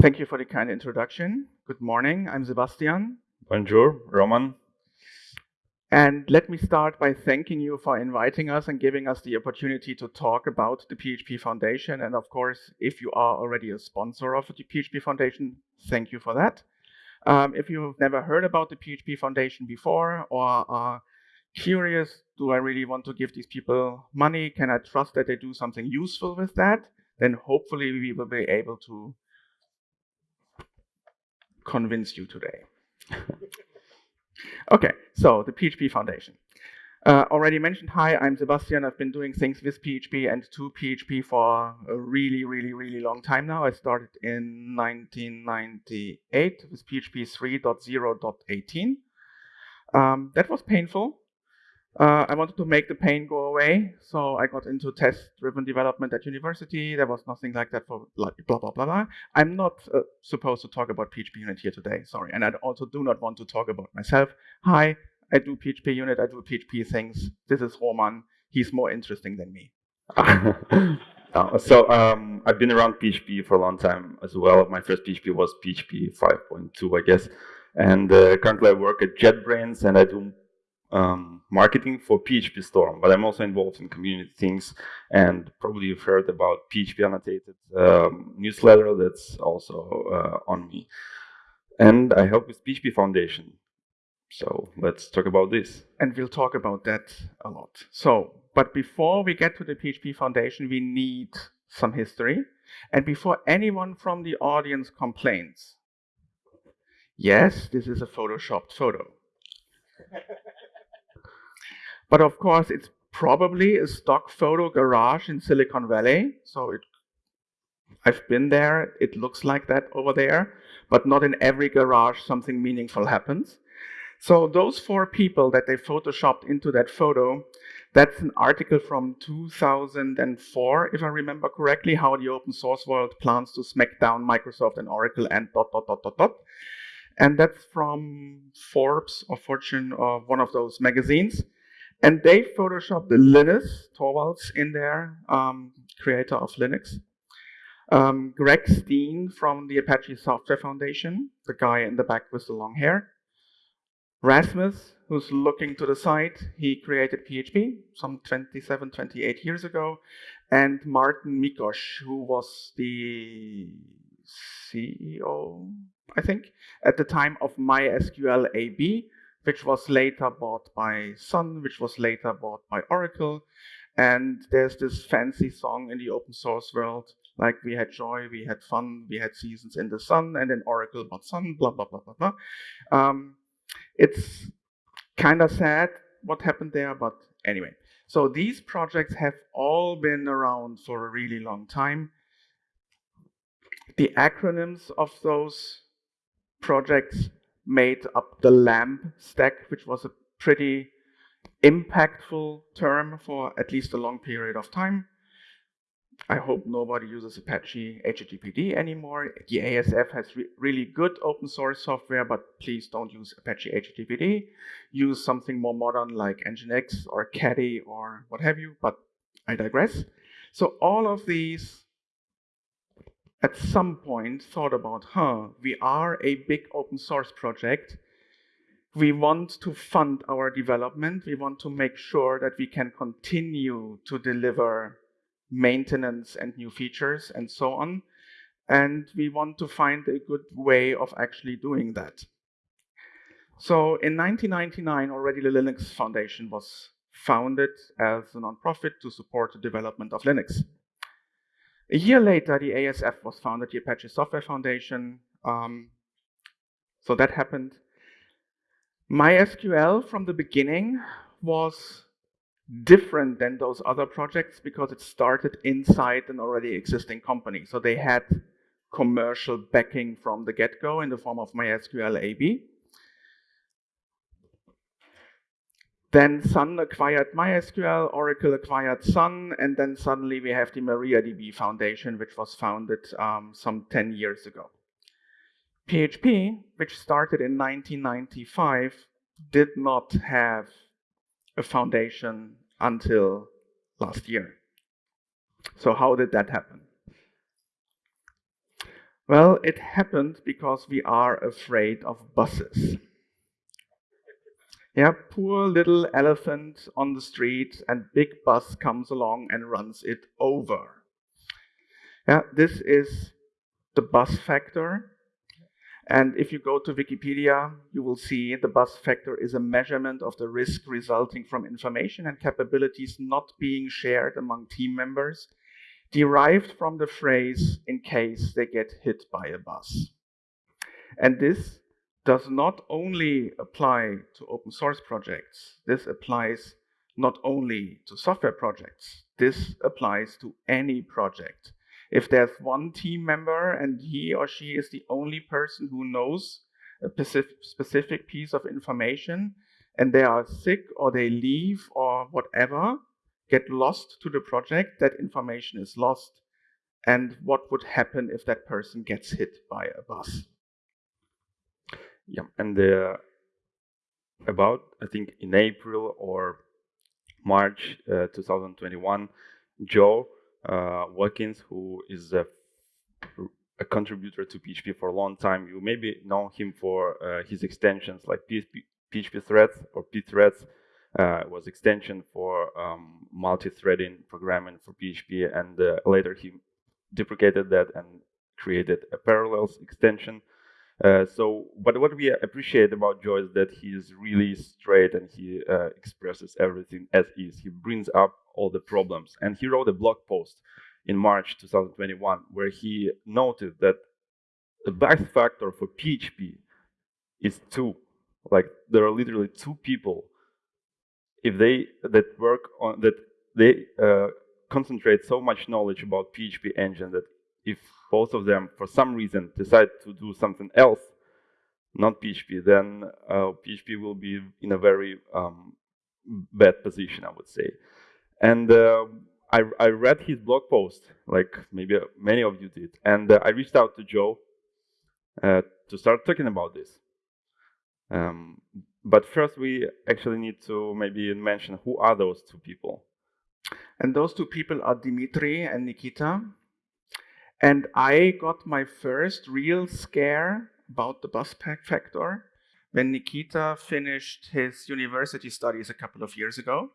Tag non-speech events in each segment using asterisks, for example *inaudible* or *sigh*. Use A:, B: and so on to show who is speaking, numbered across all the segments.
A: Thank you for the kind introduction. Good morning, I'm Sebastian.
B: Bonjour, Roman.
A: And let me start by thanking you for inviting us and giving us the opportunity to talk about the PHP Foundation. And of course, if you are already a sponsor of the PHP Foundation, thank you for that. Um, if you've never heard about the PHP Foundation before or are curious, do I really want to give these people money? Can I trust that they do something useful with that? Then hopefully we will be able to convince you today. *laughs* okay, so the PHP Foundation. Uh, already mentioned, hi, I'm Sebastian. I've been doing things with PHP and to PHP for a really, really, really long time now. I started in 1998 with PHP 3.0.18. Um, that was painful. Uh, I wanted to make the pain go away, so I got into test-driven development at university. There was nothing like that for blah, blah, blah, blah. I'm not uh, supposed to talk about PHP Unit here today, sorry. And I also do not want to talk about myself. Hi, I do PHP Unit, I do PHP things. This is Roman. He's more interesting than me.
B: uh, *laughs* so um, I've been around PHP for a long time as well. My first PHP was PHP 5.2, I guess. And uh, currently I work at JetBrains and I do um, marketing for PHP Storm, but I'm also involved in community things. And probably you've heard about PHP Annotated um, newsletter that's also uh, on me. And I help with PHP Foundation. So let's talk about this.
A: And we'll talk about that a lot. So, but before we get to the PHP Foundation, we need some history. And before anyone from the audience complains, yes, this is a photoshopped photo. *laughs* But of course, it's probably a stock photo garage in Silicon Valley. So it, I've been there. It looks like that over there. But not in every garage something meaningful happens. So those four people that they photoshopped into that photo, that's an article from 2004, if I remember correctly, how the open source world plans to smack down Microsoft and Oracle and dot, dot, dot, dot, dot. And that's from Forbes or Fortune or one of those magazines. And they photoshopped the Linus Torvalds in there, um, creator of Linux. Um, Greg Stein from the Apache Software Foundation, the guy in the back with the long hair. Rasmus, who's looking to the side, he created PHP some 27, 28 years ago. And Martin Mickos, who was the CEO, I think, at the time of MySQL AB, which was later bought by Sun, which was later bought by Oracle. And there's this fancy song in the open source world, like we had joy, we had fun, we had seasons in the sun, and then Oracle bought Sun, blah, blah, blah, blah, blah. Um, it's kind of sad what happened there, but anyway. So these projects have all been around for a really long time. The acronyms of those projects made up the LAMP stack, which was a pretty impactful term for at least a long period of time. I hope nobody uses Apache HTTPD anymore. The ASF has re really good open source software, but please don't use Apache HTTPD. Use something more modern like Nginx or Caddy or what have you, but I digress. So all of these at some point thought about, huh, we are a big open source project. We want to fund our development. We want to make sure that we can continue to deliver maintenance and new features and so on. And we want to find a good way of actually doing that. So in 1999, already the Linux Foundation was founded as a nonprofit to support the development of Linux. A year later, the ASF was founded, the Apache Software Foundation. Um, so that happened. MySQL from the beginning was different than those other projects because it started inside an already existing company. So they had commercial backing from the get-go in the form of MySQL AB. Then Sun acquired MySQL, Oracle acquired Sun, and then suddenly we have the MariaDB Foundation, which was founded um, some 10 years ago. PHP, which started in 1995, did not have a foundation until last year. So how did that happen? Well, it happened because we are afraid of buses. Yeah, poor little elephant on the street, and big bus comes along and runs it over. Yeah, this is the bus factor. And if you go to Wikipedia, you will see the bus factor is a measurement of the risk resulting from information and capabilities not being shared among team members, derived from the phrase in case they get hit by a bus. And this does not only apply to open source projects, this applies not only to software projects, this applies to any project if there's one team member and he or she is the only person who knows a specific piece of information and they are sick or they leave or whatever, get lost to the project, that information is lost. And what would happen if that person gets hit by a bus?
B: Yeah, and uh, about, I think, in April or March uh, 2021, Joe uh, Watkins, who is a, a, contributor to PHP for a long time. You maybe know him for uh, his extensions like PHP, PHP threads or pthreads. Uh, was extension for um, multi-threading programming for PHP, and uh, later he deprecated that and created a parallels extension. Uh, so, but what we appreciate about Joe is that he is really straight and he uh, expresses everything as is. He brings up all the problems. And he wrote a blog post in March 2021 where he noted that the bus factor for PHP is two. Like there are literally two people if they that work on that they uh, concentrate so much knowledge about PHP engine that if both of them for some reason decide to do something else, not PHP, then uh, PHP will be in a very um, bad position, I would say. And uh, I, I read his blog post, like maybe many of you did, and uh, I reached out to Joe uh, to start talking about this. Um, but first, we actually need to maybe mention who are those two people.
A: And those two people are Dmitry and Nikita. And I got my first real scare about the bus pack factor when Nikita finished his university studies a couple of years ago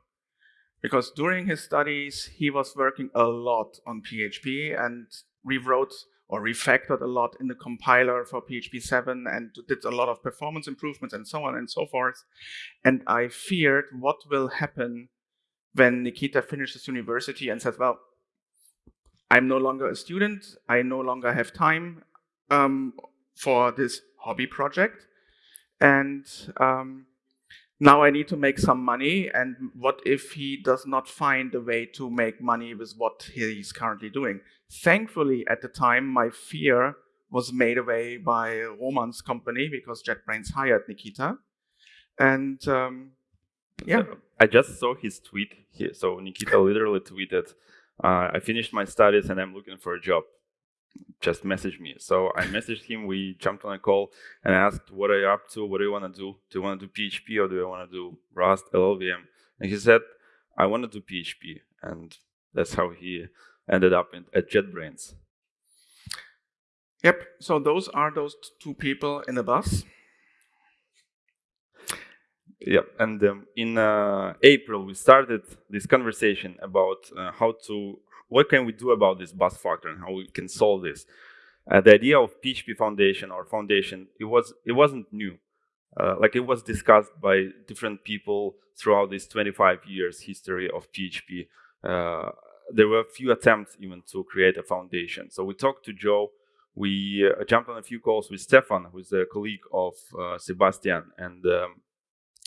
A: because during his studies, he was working a lot on PHP and rewrote or refactored a lot in the compiler for PHP 7 and did a lot of performance improvements and so on and so forth. And I feared what will happen when Nikita finishes university and says, well, I'm no longer a student, I no longer have time um, for this hobby project. And um, now I need to make some money. And what if he does not find a way to make money with what he's currently doing? Thankfully, at the time, my fear was made away by Roman's company because JetBrains hired Nikita. And um, yeah.
B: I just saw his tweet here. So Nikita literally tweeted, uh, I finished my studies and I'm looking for a job just message me. So I messaged him. We jumped on a call and asked, "What are you up to? What do you want to do? Do you want to do PHP or do you want to do Rust, LLVM?" And he said, "I want to do PHP," and that's how he ended up in, at JetBrains.
A: Yep. So those are those two people in the bus.
B: Yep. And um, in uh, April, we started this conversation about uh, how to what can we do about this bus factor and how we can solve this? Uh, the idea of PHP Foundation or foundation, it was it wasn't new. Uh, like it was discussed by different people throughout this 25 years history of PHP. Uh, there were a few attempts even to create a foundation. So we talked to Joe. We uh, jumped on a few calls with Stefan, who's a colleague of uh, Sebastian, and um,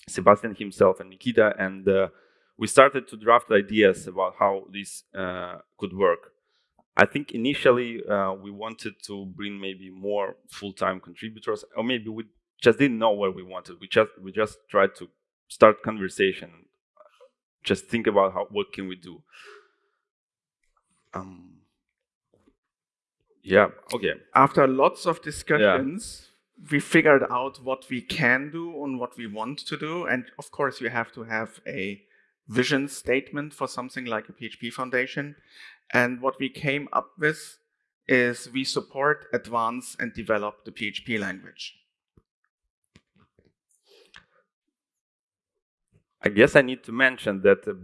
B: Sebastian himself and Nikita, and uh, we started to draft ideas about how this uh, could work. I think initially uh, we wanted to bring maybe more full-time contributors, or maybe we just didn't know where we wanted. We just we just tried to start conversation, just think about how what can we do. Um, yeah. Okay.
A: After lots of discussions. Yeah we figured out what we can do and what we want to do. And of course, you have to have a vision statement for something like a PHP foundation. And what we came up with is we support, advance, and develop the PHP language.
B: I guess I need to mention that uh,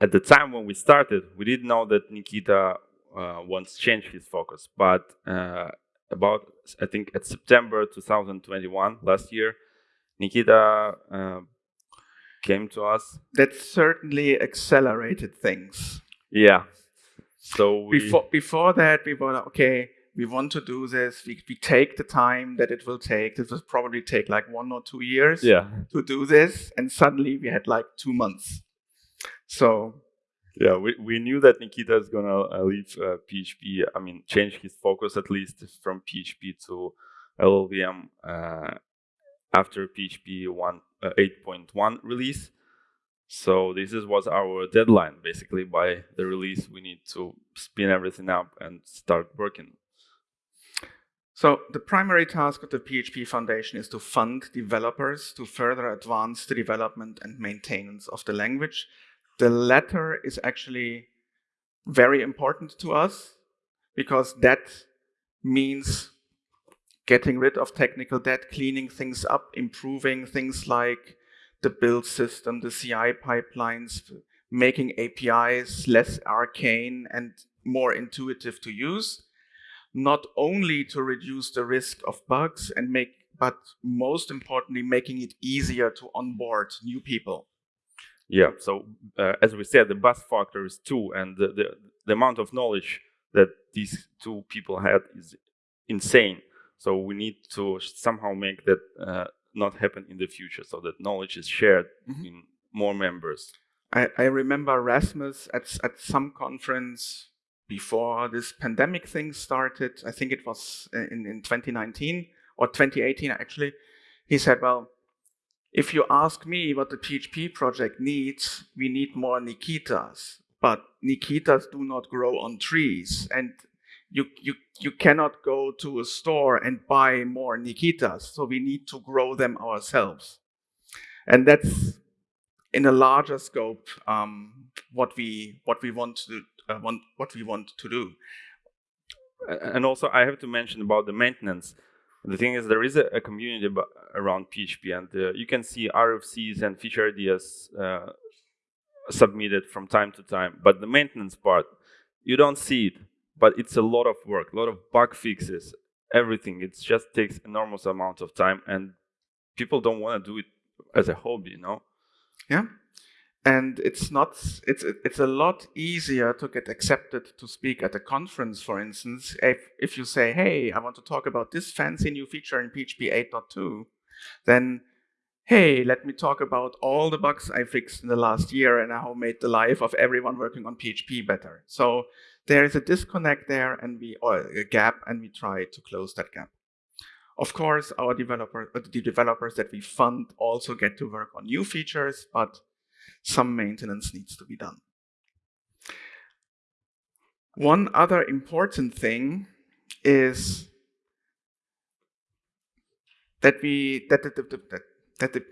B: at the time when we started, we didn't know that Nikita uh, wants to change his focus. But uh, about, I think, at September 2021, last year, Nikita uh, came to us.
A: That certainly accelerated things.
B: Yeah. So
A: before before that, we were okay. We want to do this. We, we take the time that it will take. This will probably take like one or two years
B: yeah.
A: to do this, and suddenly we had like two months. So
B: yeah, we, we knew that Nikita is gonna uh, leave uh, PHP. I mean, change his focus at least from PHP to LLVM uh, after PHP 1 uh, 8.1 release. So this is was our deadline. Basically, by the release, we need to spin everything up and start working.
A: So the primary task of the PHP Foundation is to fund developers to further advance the development and maintenance of the language the latter is actually very important to us because that means getting rid of technical debt, cleaning things up, improving things like the build system, the CI pipelines, making APIs less arcane and more intuitive to use, not only to reduce the risk of bugs and make, but most importantly, making it easier to onboard new people.
B: Yeah. So uh, as we said, the bus factor is two, and the, the, the amount of knowledge that these two people had is insane. So we need to somehow make that uh, not happen in the future, so that knowledge is shared mm -hmm. in more members.
A: I, I remember Rasmus at at some conference before this pandemic thing started. I think it was in in 2019 or 2018 actually. He said, "Well, if you ask me what the PHP project needs, we need more Nikitas. But Nikitas do not grow on trees. And you, you, you cannot go to a store and buy more Nikitas. So we need to grow them ourselves. And that's in a larger scope um, what we what we want to uh, want what we want to do.
B: And also, I have to mention about the maintenance. The thing is, there is a, a community around PHP, and uh, you can see RFCs and feature ideas uh, submitted from time to time. But the maintenance part, you don't see it, but it's a lot of work, a lot of bug fixes, everything. It just takes enormous amount of time, and people don't want to do it as a hobby, you know?
A: Yeah and it's not it's it's a lot easier to get accepted to speak at a conference for instance if if you say hey i want to talk about this fancy new feature in php 8.2 then hey let me talk about all the bugs i fixed in the last year and how made the life of everyone working on php better. So there is a disconnect there and we or a gap and we try to close that gap. Of course our developer the developers that we fund also get to work on new features but some maintenance needs to be done. One other important thing is that we that the, that, that the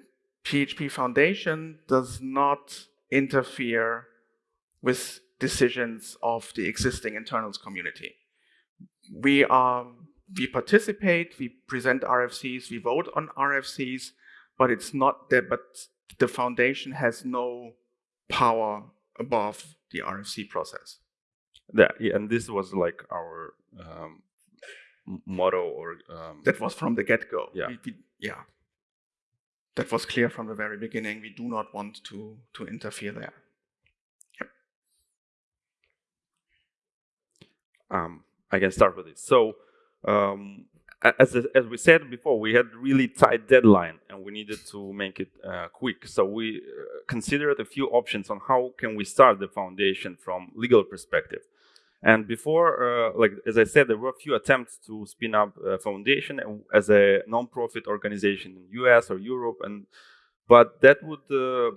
A: PHP Foundation does not interfere with decisions of the existing internals community. We are we participate, we present RFCs, we vote on RFCs, but it's not that but the foundation has no power above the RFC process.
B: Yeah, yeah and this was like our um, motto or um,
A: that was from the get-go.
B: Yeah.
A: We, we, yeah. That was clear from the very beginning. We do not want to to interfere there. Yep.
B: Um, I can start with it. So um, as, as we said before, we had really tight deadline and we needed to make it uh, quick. So we uh, considered a few options on how can we start the foundation from legal perspective. And before, uh, like as I said, there were a few attempts to spin up a foundation as a non-profit organization in US or Europe, and but that would uh,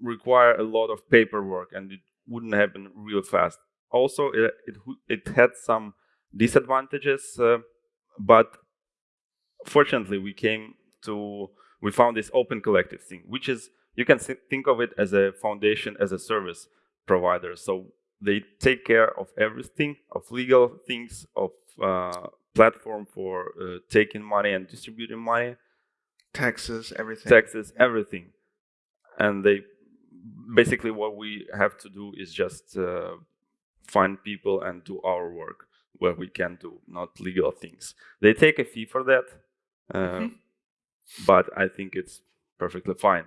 B: require a lot of paperwork and it wouldn't happen real fast. Also, it, it, it had some disadvantages uh, but fortunately, we came to, we found this open collective thing, which is, you can think of it as a foundation, as a service provider. So they take care of everything, of legal things, of uh, platform for uh, taking money and distributing money,
A: taxes, everything.
B: taxes, everything, and they basically what we have to do is just uh, find people and do our work where we can do not legal things. They take a fee for that, uh,
A: Mhm.
B: but I think it's perfectly fine.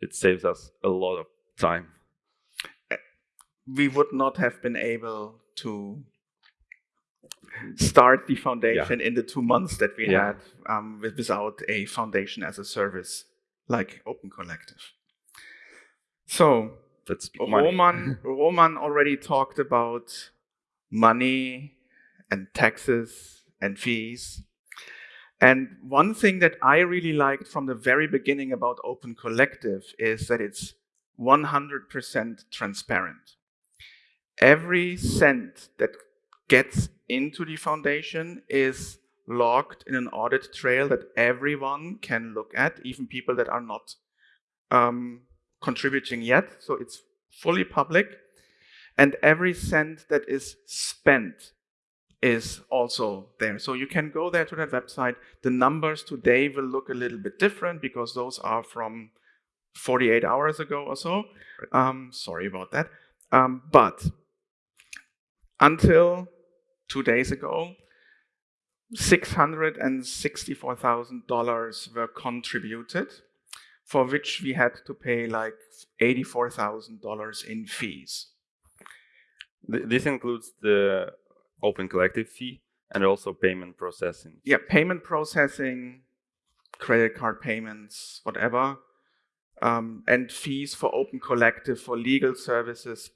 B: It saves us a lot of time.
A: we would not have been able to start the foundation in the two months that we
B: Yeah.
A: had um, with, without a foundation as a service like Open Collective. So
B: That's.
A: Roman *laughs* Roman already talked about money and taxes and fees. And one thing that I really liked from the very beginning about Open Collective is that it's 100% transparent. Every cent that gets into the foundation is logged in an audit trail that everyone can look at, even people that are not um, contributing yet. So it's fully public. And every cent that is spent is also there. So you can go there to that website. The numbers today will look a little bit different because those are from 48 hours ago or so. Um, sorry about that. Um, but until two days ago, $664,000 were contributed, for which we had to pay like $84,000 in fees.
B: Th- This includes the Open Collective fee and also payment processing.
A: Yeah, payment processing, credit card payments, whatever, um, and fees for Open Collective for legal services.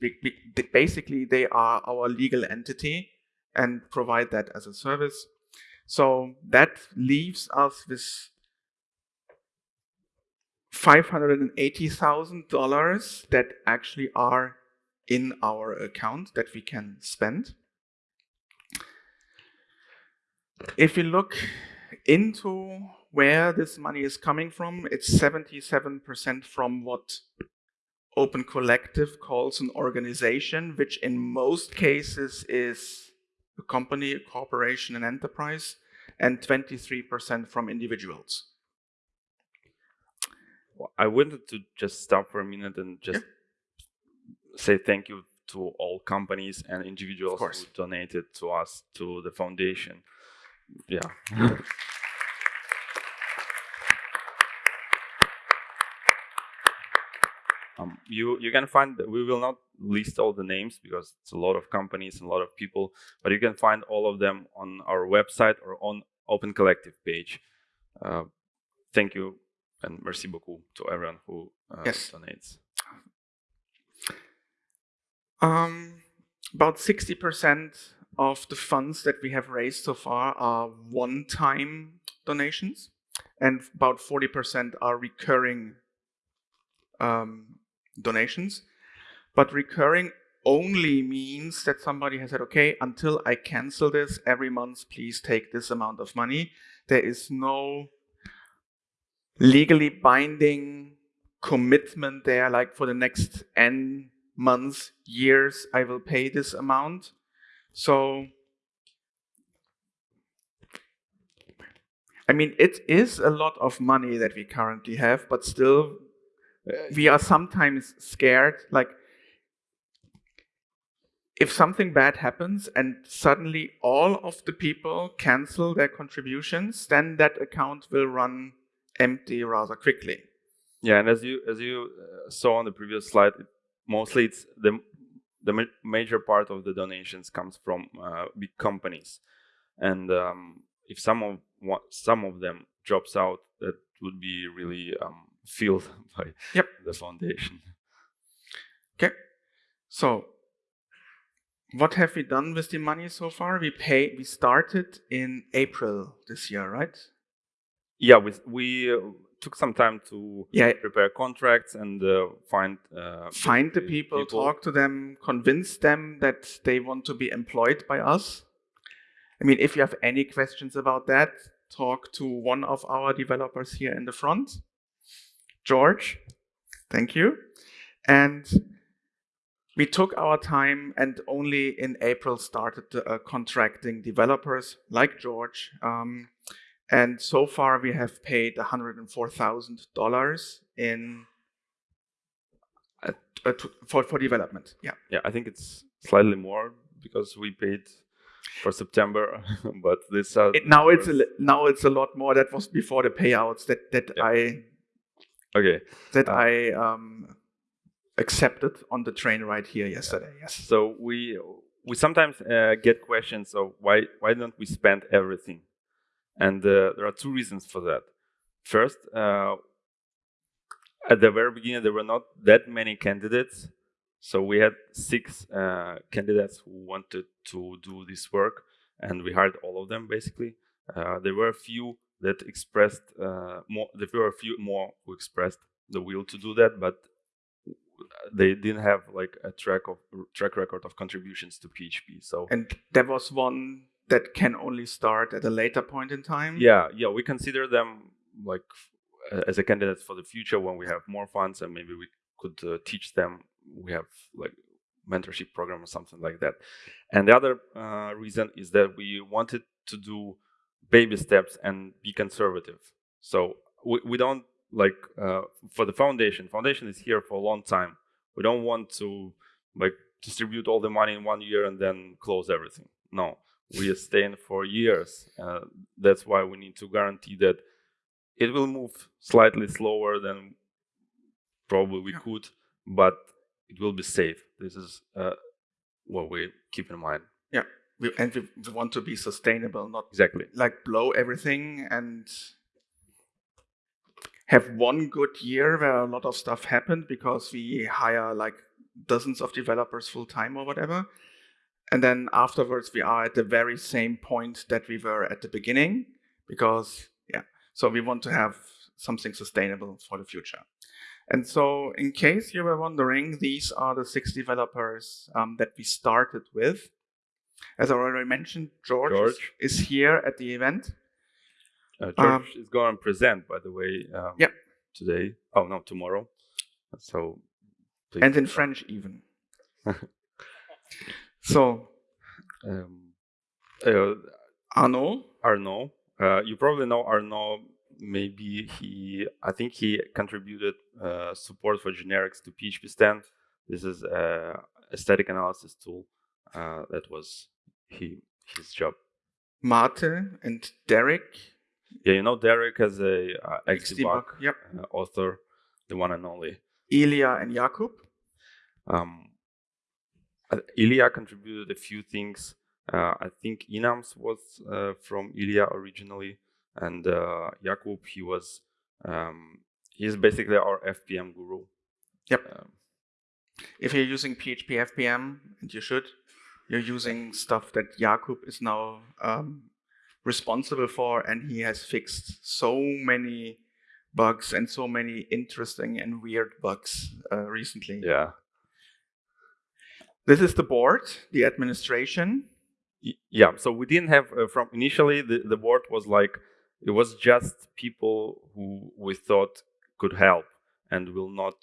A: Basically, they are our legal entity and provide that as a service. So that leaves us with $580,000 that actually are in our account that we can spend. If you look into where this money is coming from, it's 77% from what Open Collective calls an organization, which in most cases is a company, a corporation, an enterprise, and 23% from individuals.
B: Well, I wanted to just stop for a minute and just say thank you to all companies and individuals who donated to us to the foundation. Yeah. Um, you you can find we will not list all the names because it's a lot of companies and a lot of people, but you can find all of them on our website or on Open Collective page. Uh, thank you and merci beaucoup to everyone who uh,
A: Yes.
B: donates.
A: Um, about 60% of the funds that we have raised so far are one time donations, and about 40% are recurring um, donations. But recurring only means that somebody has said, okay, until I cancel this every month, please take this amount of money. There is no legally binding commitment there, like for the next N months, years, I will pay this amount. So, I mean, it is a lot of money that we currently have, but still, we are sometimes scared. Like, if something bad happens and suddenly all of the people cancel their contributions, then that account will run empty rather quickly.
B: Yeah, and as you as you uh, saw on the previous slide, mostly it's the the ma- major part of the donations comes from uh, big companies, and um, if some of some of them drops out, that would be really um, filled *laughs* by
A: Yep.
B: the foundation.
A: Okay. So, what have we done with the money so far? We pay. We started in April this year, right?
B: Yeah, we we uh, took some time to
A: Yeah.
B: prepare contracts and uh, find uh,
A: Find the people, talk to them, convince them that they want to be employed by us. I mean, if you have any questions about that, talk to one of our developers here in the front, George. Thank you. And we took our time and only in April started uh, contracting developers like George. Um, and so far we have paid $104,000 in uh, uh, for, for development. Yeah.
B: Yeah, I think it's slightly more because we paid for September, *laughs* but this uh,
A: it, now it's a now it's a lot more. That was before the payouts that that yeah. I
B: okay
A: that uh, I um accepted on the train ride here yesterday. Yes.
B: So we we sometimes uh, get questions of why why don't we spend everything, and uh, there are two reasons for that. First, uh, at the very beginning, there were not that many candidates so we had six uh, candidates who wanted to do this work, and we hired all of them basically. Uh, there were a few that expressed uh, more. There were a few more who expressed the will to do that, but they didn't have like a track of track record of contributions to PHP. So
A: and there was one that can only start at a later point in time.
B: Yeah, yeah, we consider them like as a candidate for the future when we have more funds and maybe we could uh, teach them we have like mentorship program or something like that. And the other uh, reason is that we wanted to do baby steps and be conservative. So we, we don't like uh, for the foundation. Foundation is here for a long time. We don't want to like distribute all the money in one year and then close everything. No, we are staying for years. Uh, that's why we need to guarantee that it will move slightly slower than probably we yeah. could, but it will be safe. This is uh, what we keep in mind.
A: Yeah, we, and we want to be sustainable, not
B: exactly
A: like blow everything and have one good year where a lot of stuff happened because we hire like dozens of developers full time or whatever. And then afterwards, we are at the very same point that we were at the beginning because, yeah, so we want to have something sustainable for the future. And so, in case you were wondering, these are the six developers um, that we started with. As I already mentioned, George, George. Is, here at the event.
B: Uh, George um, is going to present, by the way, um,
A: yeah.
B: today. Oh, no, tomorrow. So,
A: please. and in French even. *laughs* so,
B: um, uh,
A: Arnaud.
B: Arnaud. Uh, you probably know Arnaud maybe he, I think he contributed uh, support for generics to PHPStan. This is a static analysis tool. Uh, that was he his job.
A: Mate and Derek.
B: Yeah, you know Derek as a uh, XDebug,
A: yep.
B: uh, author, the one and only.
A: Ilya and Jakub.
B: Um, Ilya contributed a few things. Uh, I think Enums was uh, from Ilya originally and uh, Jakub he was um, he's basically our FPM guru.
A: Yep. Um, if you're using PHP FPM, and you should, you're using stuff that Jakub is now um, responsible for, and he has fixed so many bugs and so many interesting and weird bugs uh, recently.
B: Yeah.
A: This is the board, the administration.
B: Yeah, so we didn't have uh, from initially the, the board was like it was just people who we thought could help and will not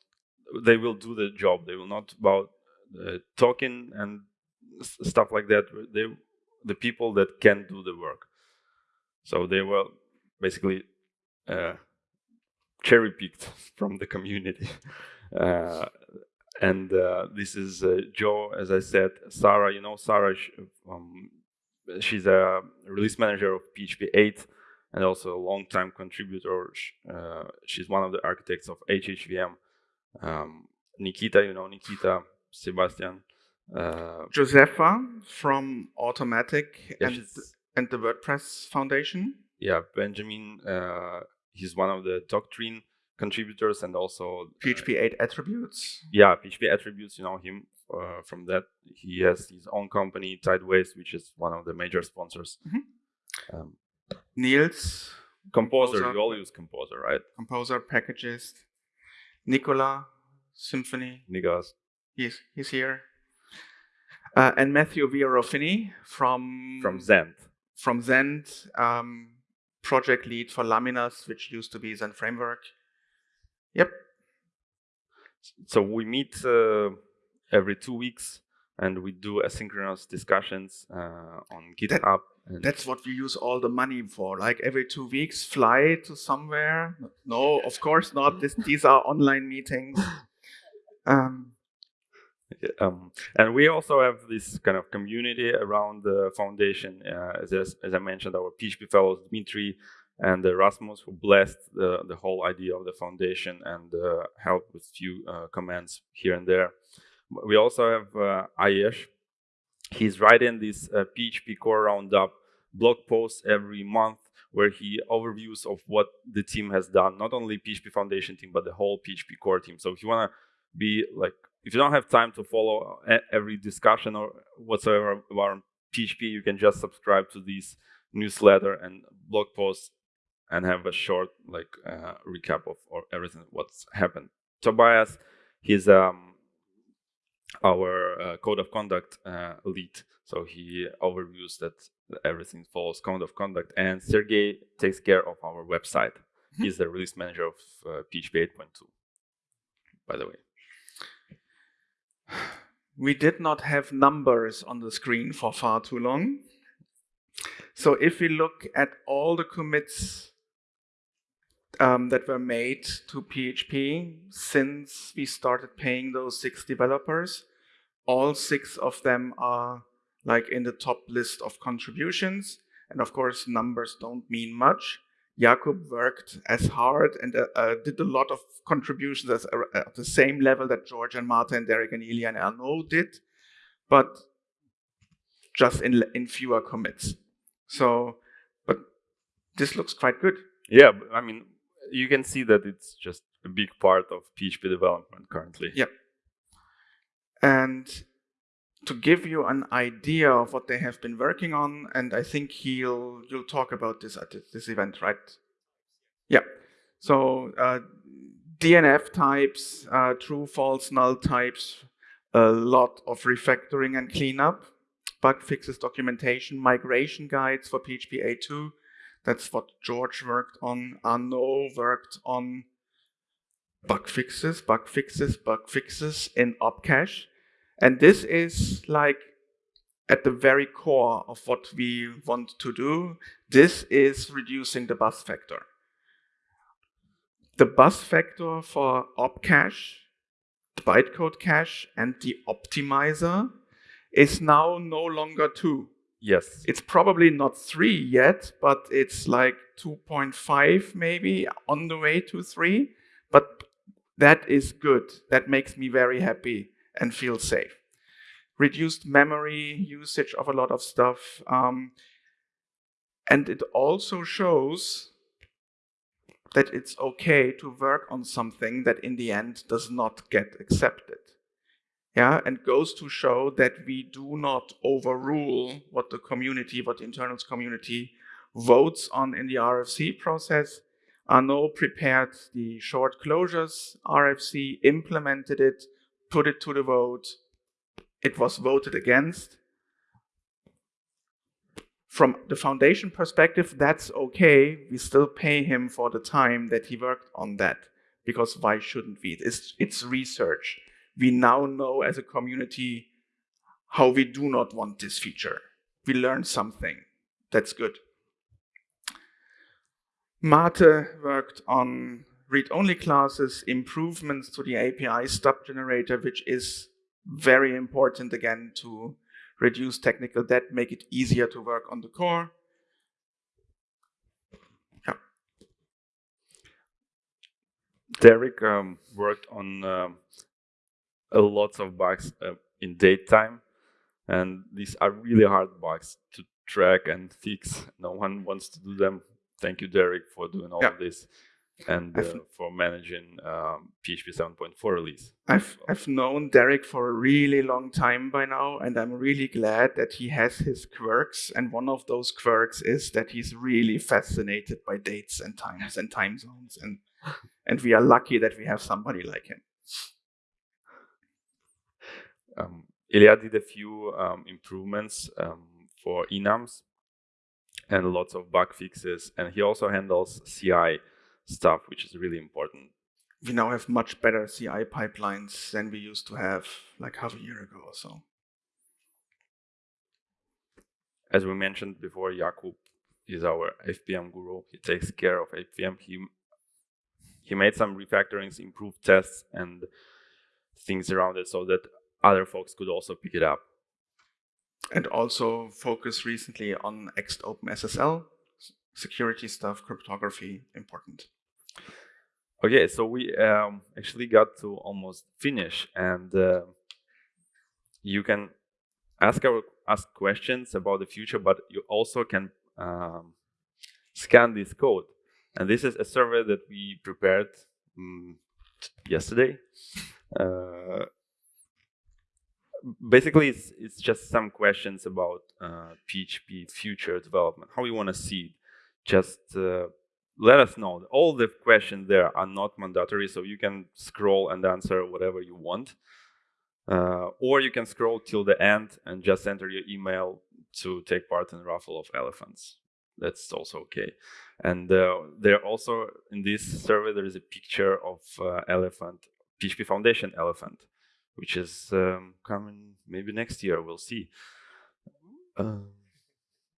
B: they will do the job. They will not about uh, talking and stuff like that. They the people that can do the work. So they were basically uh, cherry picked *laughs* from the community. *laughs* Uh, and uh, this is uh, Joe, as I said, Sara. You know, Sara. Um, she's a release manager of PHP 8 and also a long-time contributor. Uh, she's one of the architects of HHVM. Um, Nikita, you know Nikita, Sebastian. Uh,
A: Josepha from Automattic yeah, and, and the WordPress Foundation.
B: Yeah, Benjamin, uh, he's one of the Doctrine contributors and also
A: PHP 8 attributes.
B: Yeah, PHP attributes, you know him uh, from that. He has his own company, Tideways, which is one of the major sponsors.
A: Mm -hmm. um, Nils.
B: Composer, composer, you all use Composer, right?
A: Composer, packages. Nicola, Symfony.
B: Nigas.
A: He's, he's here. Uh, and Matthew Weier O'Phinney from...
B: From Zend.
A: From Zend, um, project lead for Laminas, which used to be Zend Framework. Yep.
B: So we meet uh, every two weeks, and we do asynchronous discussions uh, on GitHub.
A: That, that's what we use all the money for. Like every two weeks, fly to somewhere. No, of course not. This, these are online meetings. *laughs* Um,
B: um, and we also have this kind of community around the foundation. Uh, as, as I mentioned, our PHP fellows, Dmitry and Rasmus, who blessed the, the whole idea of the foundation and uh, helped with few uh, comments here and there. We also have uh, Ayesh. He's writing this PHP uh, Core Roundup blog posts every month where he overviews of what the team has done, not only PHP Foundation team, but the whole PHP Core team. So if you want to be like if you don't have time to follow every discussion or whatsoever about PHP, you can just subscribe to these newsletter and blog posts and have a short like uh, recap of or everything what's happened. Tobias, he's um, our uh, code of conduct uh, lead, so he overviews that everything follows code of conduct. And Sergey takes care of our website. Mm-hmm. he's the release manager of PHP uh, 8.2, by the way *sighs*
A: we did not have numbers on the screen for far too long. So if we look at all the commits um, that were made to PHP since we started paying those six developers, all six of them are like in the top list of contributions. And of course, numbers don't mean much. Jakub worked as hard and uh, uh, did a lot of contributions as, uh, at the same level that George and Marta and Derek and Ilya and Arnaud did, but just in, in fewer commits. So, but this looks quite good.
B: Yeah, I mean, you can see that it's just a big part of PHP development currently.
A: Yeah. And to give you an idea of what they have been working on, and I think he'll you'll talk about this at this event, right? Yeah. So uh, DNF types, uh, true, false, null types, a lot of refactoring and cleanup, bug fixes documentation, migration guides for PHP 8.2. That's what George worked on. Arnaud worked on bug fixes, bug fixes, bug fixes in Opcache. And this is like at the very core of what we want to do. This is reducing the bus factor. The bus factor for opcache, the bytecode cache, and the optimizer is now no longer two.
B: Yes.
A: It's probably not three yet, but it's like 2.5 maybe on the way to three. But that is good. That makes me very happy and feel safe. Reduced memory usage of a lot of stuff. Um, and it also shows that it's okay to work on something that in the end does not get accepted. Yeah, and goes to show that we do not overrule what the community, what the internals community votes on in the RFC process. Arnaud prepared the short closures RFC, implemented it, put it to the vote, it was voted against. From the foundation perspective, that's okay. We still pay him for the time that he worked on that. Because why shouldn't we? It's, it's research. We now know as a community how we do not want this feature. We learned something. That's good. Mate worked on read-only classes, improvements to the API stub generator, which is very important again to reduce technical debt, make it easier to work on the core. Yeah.
B: Derek um, worked on um, a lot of bugs uh, in DateTime. and these are really hard bugs to track and fix. No one wants to do them. Thank you, Derek, for doing all yeah. of this and uh, for managing um, PHP 7.4 release.
A: I've I've known Derek for a really long time by now, and I'm really glad that he has his quirks. And one of those quirks is that he's really fascinated by dates and times and time zones, and and we are lucky that we have somebody like him.
B: Um, Ilya did a few um, improvements um, for enums and lots of bug fixes, and he also handles CI stuff, which is really important.
A: we now have much better CI pipelines than we used to have like half a year ago or so.
B: As we mentioned before, Jakub is our FPM guru. He takes care of FPM. He he made some refactorings, improved tests, and things around it so that other folks could also pick it up.
A: And also focus recently on Ext OpenSSL, security stuff, cryptography, important.
B: Okay, so we um, actually got to almost finish, and uh, you can ask our ask questions about the future, but you also can um, scan this code. And this is a survey that we prepared um, yesterday. Uh, basically, it's, it's just some questions about uh, PHP future development, how you want to see it. Just uh, let us know. All the questions there are not mandatory, so you can scroll and answer whatever you want. Uh, or you can scroll till the end and just enter your email to take part in Raffle of Elephants. That's also okay. And uh, there also in this survey there is a picture of uh, elephant, PHP Foundation elephant, which is um, coming maybe next year. We'll see. Um,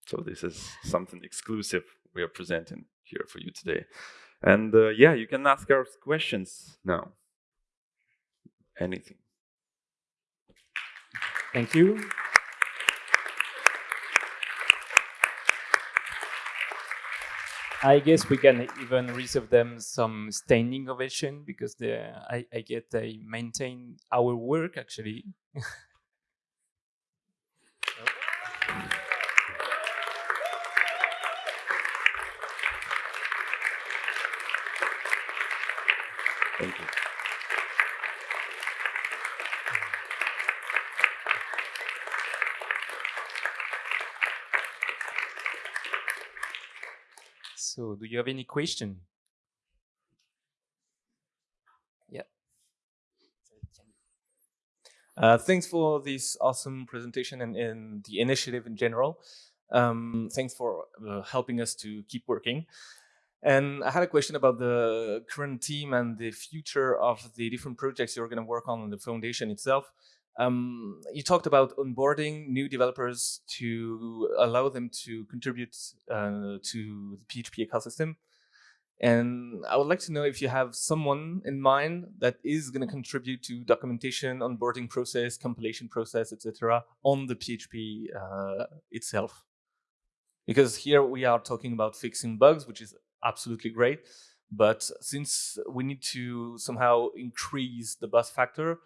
B: so this is something exclusive we are presenting here for you today. And uh, yeah, you can ask us questions now. Anything.
C: Thank you. I guess we can even reserve them some standing ovation because they, I, I get they maintain our work actually.
B: Thank you.
C: So, do you have any question? Yeah. Uh, thanks for this awesome presentation and, and the initiative in general. Um, thanks for uh, helping us to keep working. And I had a question about the current team and the future of the different projects you're going to work on in the foundation itself. Um, you talked about onboarding new developers to allow them to contribute uh, to the PHP ecosystem. And I would like to know if you have someone in mind that is going to contribute to documentation, onboarding process, compilation process, etc., on the PHP uh, itself. Because here we are talking about fixing bugs, which is absolutely great. But since we need to somehow increase the bus factor,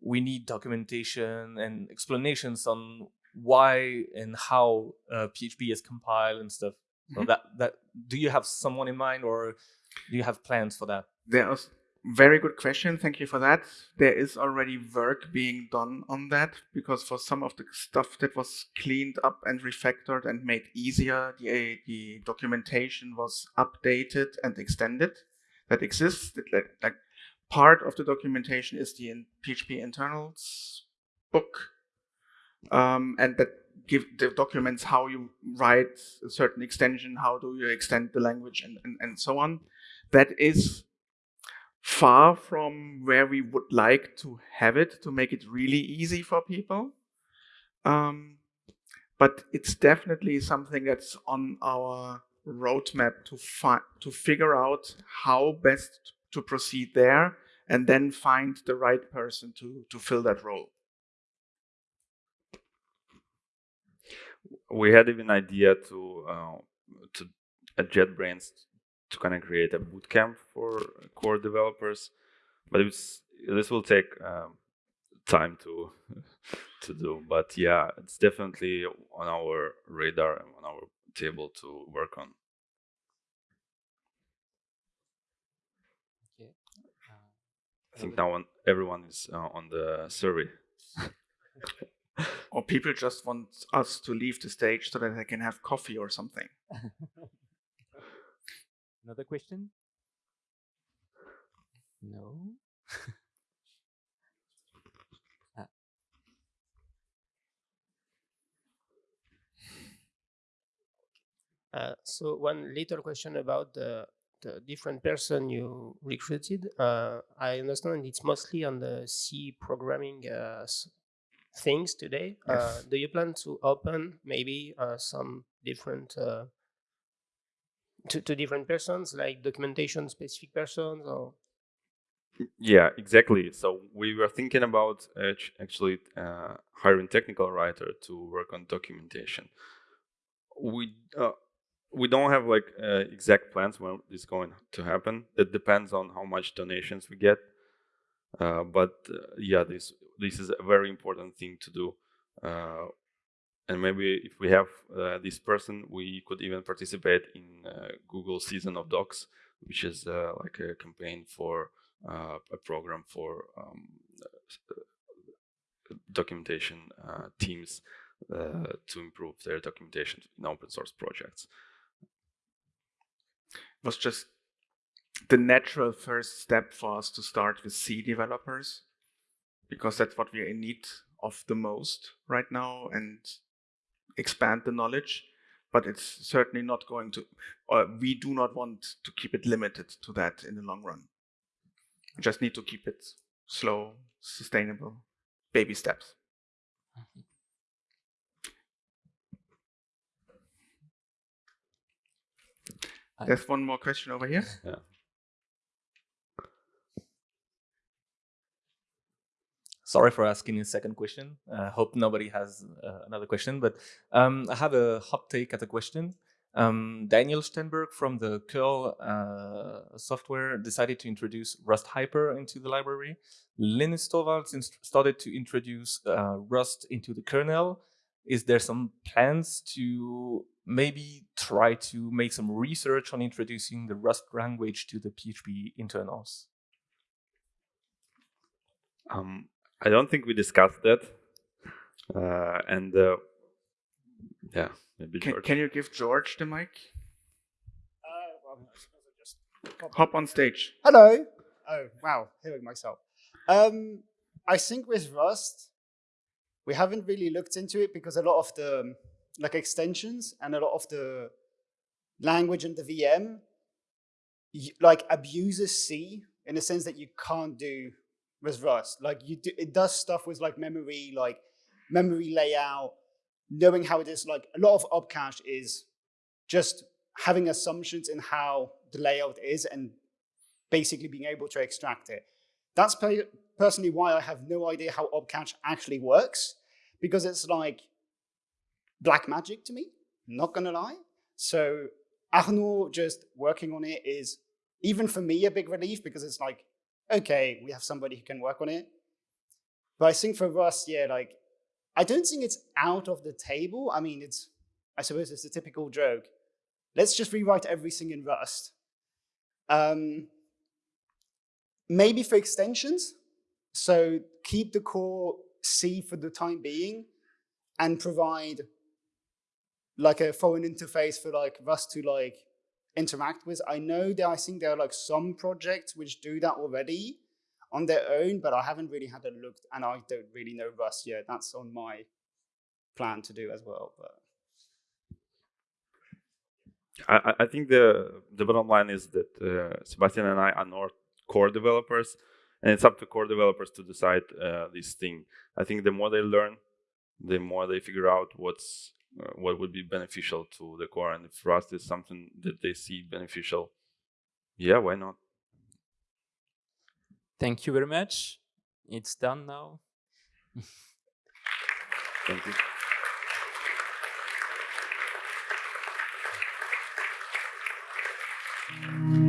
C: we need documentation and explanations on why and how uh, PHP is compiled and stuff. So mm -hmm. that that do you have someone in mind, or do you have plans for that?
A: There's very good question. Thank you for that. There is already work being done on that because for some of the stuff that was cleaned up and refactored and made easier, the the documentation was updated and extended. That exists. Like, like part of the documentation is the in PHP internals book, um, and that give the documents how you write a certain extension, how do you extend the language, and, and, and so on. That is far from where we would like to have it to make it really easy for people. Um, but it's definitely something that's on our roadmap to to figure out how best to proceed there and then find the right person to, to fill that role.
B: We had even idea to uh, to at JetBrains to kind of create a bootcamp for core developers, but it's this will take um, time to *laughs* to do. But yeah, it's definitely on our radar and on our table to work on. I think now everyone is uh, on the survey.
A: or people just want us to leave the stage so that they can have coffee or something. *laughs*
C: Another question? No. *laughs*
D: ah. uh, so one little question about the the different person you recruited, uh, I understand it's mostly on the C programming uh, things today. Uh,
A: Yes.
D: do you plan to open maybe uh, some different uh, to, to different persons, like documentation specific persons, or
B: Yeah, exactly. So we were thinking about actually uh, hiring technical writer to work on documentation. We uh, we don't have like uh, exact plans when it's going to happen. It depends on how much donations we get. Uh, but uh, yeah, this this is a very important thing to do. Uh, and maybe if we have uh, this person, we could even participate in uh, Google Season of Docs, which is like a campaign for a program for um, documentation teams to improve their documentation in open source projects.
A: Was just the natural first step for us to start with C developers because that's what we need of the most right now and expand the knowledge. But it's certainly not going to, or we do not want to keep it limited to that in the long run. We just need to keep it slow, sustainable, baby steps.
C: I-
A: There's one more question over here. Yeah.
C: Sorry for asking a second question. I hope nobody has uh, another question, but um, I have a hot take at a question. Um, Daniel Stenberg from the curl uh, software decided to introduce Rust Hyper into the library. Linus Torvalds started to introduce uh, Rust into the kernel. Is there some plans to maybe try to make some research on introducing the Rust language to the PHP internals?
B: Um, I don't think we discussed that. Uh, and uh, yeah, maybe
A: Can,
B: George.
A: can you give George the mic?
E: Uh, well, I suppose I just pop-
A: Hop on stage.
E: Hello. Oh wow, hearing myself. Um, I think with Rust, we haven't really looked into it because a lot of the um, like extensions and a lot of the language and the VM like abuses C in the sense that you can't do with Rust. Like you do, it does stuff with like memory, like memory layout, knowing how it is. Like a lot of opcache is just having assumptions in how the layout is and basically being able to extract it. That's personally why I have no idea how opcache actually works, because it's like black magic to me, not gonna lie. So Arnaud just working on it is, even for me, a big relief because it's like, okay, we have somebody who can work on it. But I think for Rust, yeah, like, I don't think it's out of the table. I mean, it's, I suppose it's a typical joke. Let's just rewrite everything in Rust. Um, maybe for extensions. So keep the core C for the time being and provide like a foreign interface for like Rust to like interact with. I know that I think there are like some projects which do that already on their own, but I haven't really had a look and I don't really know Rust yet. That's on my plan to do as well. But
B: I, I- think the the bottom line is that uh, Sebastian and I are not core developers, and it's up to core developers to decide uh, this thing. I think the more they learn, the more they figure out what's uh, what would be beneficial to the core, and if Rust is something that they see beneficial, yeah, why not?
F: Thank you very much. It's done now.
B: Thank you. *laughs*